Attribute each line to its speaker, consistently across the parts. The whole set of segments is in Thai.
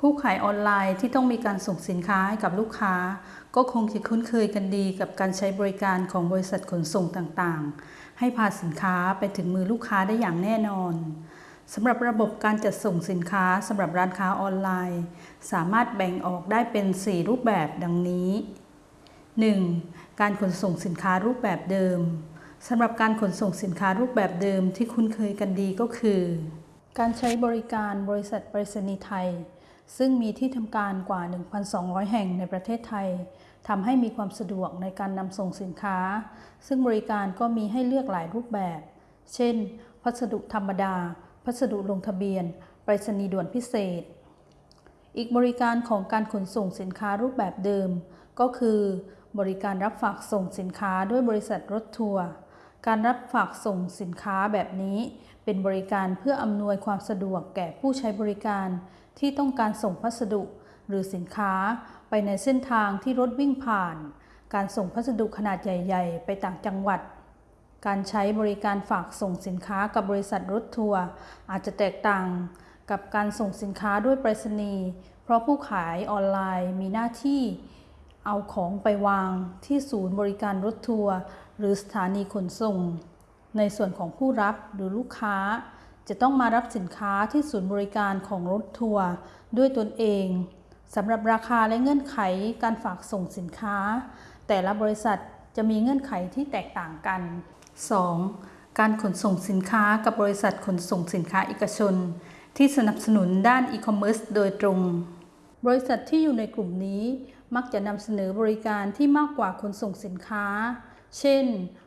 Speaker 1: ผู้ขายออนไลน์ที่ต้องมีการส่งสินค้าให้กับลูกค้า ก็คงจะคุ้นเคยกันดีกับการใช้บริการของบริษัทขนส่งต่างๆ ให้พาสินค้าไปถึงมือลูกค้าได้อย่างแน่นอนสำหรับระบบการจัดส่งสินค้าสำหรับร้านค้าออนไลน์ สามารถแบ่งออกได้เป็น 4 รูปแบบดังนี้ 1. การขนส่งสินค้ารูปแบบเดิมสำหรับการขนส่งสินค้ารูปแบบเดิมที่คุ้นเคยกันดีก็คือ การใช้บริการบริษัทไปรษณีย์ไทย ซึ่งมีที่ทำการกว่า 1,200 แห่งในประเทศไทยทำให้มีความสะดวกในการนำส่งสินค้า ซึ่งบริการก็มีให้เลือกหลายรูปแบบ เช่น พัสดุธรรมดา พัสดุลงทะเบียนไปรษณีย์ด่วนพิเศษ อีกบริการของการขนส่งสินค้ารูปแบบเดิม ก็คือ บริการรับฝากส่งสินค้าด้วยบริษัทรถทัวร์การรับฝากส่งสินค้าแบบนี้ เป็นบริการเพื่ออำนวยความสะดวกแก่ผู้ใช้บริการ ที่ต้องการส่งพัสดุหรือสินค้าไปในเส้นทางที่รถวิ่งผ่าน การส่งพัสดุขนาดใหญ่ ๆ ไปต่างจังหวัด การใช้บริการฝากส่งสินค้ากับบริษัทรถทัวร์อาจจะแตกต่างกับการส่งสินค้าด้วยไปรษณีย์ เพราะผู้ขายออนไลน์มีหน้าที่เอาของไปวางที่ศูนย์บริการรถทัวร์หรือสถานีขนส่ง ในส่วนของผู้รับหรือลูกค้า จะต้องมารับสินค้าที่ศูนย์บริการของรถทัวร์ด้วยตนเองสำหรับราคาและเงื่อนไขการฝากส่งสินค้า แต่ละบริษัทจะมีเงื่อนไขที่แตกต่างกัน 2. การขนส่งสินค้ากับบริษัทขนส่งสินค้าเอกชน ที่สนับสนุนด้านอีคอมเมิร์ซโดยตรง บริษัทที่อยู่ในกลุ่มนี้มักจะนำเสนอบริการที่มากกว่าขนส่งสินค้า เช่น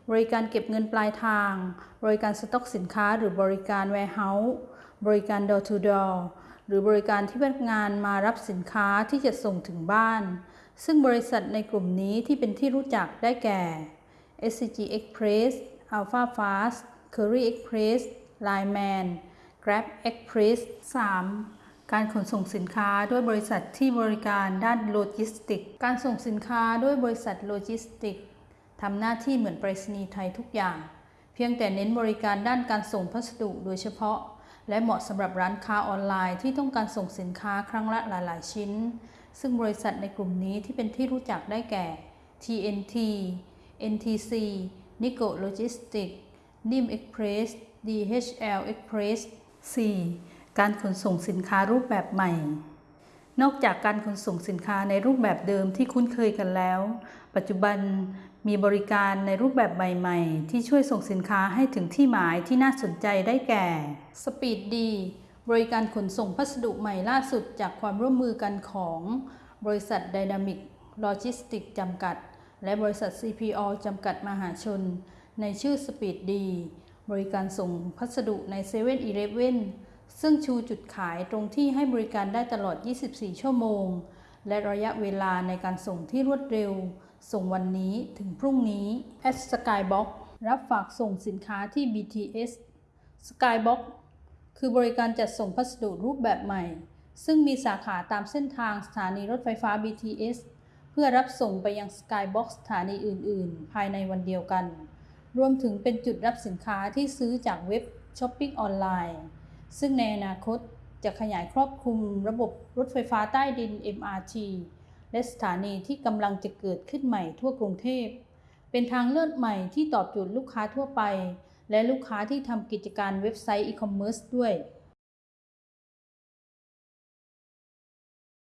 Speaker 1: บริการเก็บเงินปลายทาง บริการสต็อกสินค้า หรือบริการ warehouse บริการ door to door หรือบริการที่พนักงานมารับสินค้าที่จะส่งถึงบ้าน ซึ่งบริษัทในกลุ่มนี้ที่เป็นที่รู้จักได้แก่ SCG Express Alpha Fast Curry Express Lineman Grab Express 3. การขนส่งสินค้าด้วยบริษัทที่บริการด้านโลจิสติก การส่งสินค้าด้วยบริษัทโลจิสติก ทำหน้าที่เหมือนไปรษณีย์ไทยทุกอย่าง เพียงแต่เน้นบริการด้านการส่งพัสดุโดยเฉพาะ และเหมาะสำหรับร้านค้าออนไลน์ที่ต้องการส่งสินค้าครั้งละหลาย ๆ ชิ้น ซึ่งบริษัทในกลุ่มนี้ที่เป็นที่รู้จักได้แก่ TNT NTC Nico Logistics NIM Express DHL Express 4. การขนส่งสินค้ารูปแบบใหม่ นอกจากการขนส่งสินค้าในรูปแบบเดิมที่คุ้นเคยกันแล้ว ปัจจุบัน มีบริการในรูปแบบใหม่ๆ ที่ช่วยส่งสินค้าให้ถึงที่หมายที่น่าสนใจได้แก่ Speed D บริการขนส่งพัสดุใหม่ล่าสุดจากความร่วมมือกันของบริษัท Dynamic Logistics จำกัด และบริษัท CPO จำกัดมหาชน ในชื่อ Speed D บริการส่งพัสดุใน7 e เ e ่ e อซึ่งชูจุดขายตรงที่ให้บริการได้ตลอด 24 ชั่วโมง และระยะเวลาในการส่งที่รวดเร็ว ส่งวันนี้ถึงพรุ่งนี้ at Skybox รับฝากส่งสินค้าที่ BTS Skybox คือบริการจัดส่งพัสดุรูปแบบใหม่ ซึ่งมีสาขาตามเส้นทางสถานีรถไฟฟ้า BTS เพื่อรับส่งไปยัง Skybox สถานีอื่น ๆ ภายในวันเดียวกัน รวมถึงเป็นจุดรับสินค้าที่ซื้อจากเว็บช้อปปิ้งออนไลน์ ซึ่งในอนาคตจะขยายครอบคลุมระบบรถไฟฟ้าใต้ดิน MRT และสถานีที่กำลังจะเกิดขึ้นใหม่ทั่วกรุงเทพ เป็นทางเลือกใหม่ที่ตอบโจทย์ลูกค้าทั่วไป และลูกค้าที่ทำกิจการเว็บไซต์อีคอมเมิร์ซด้วย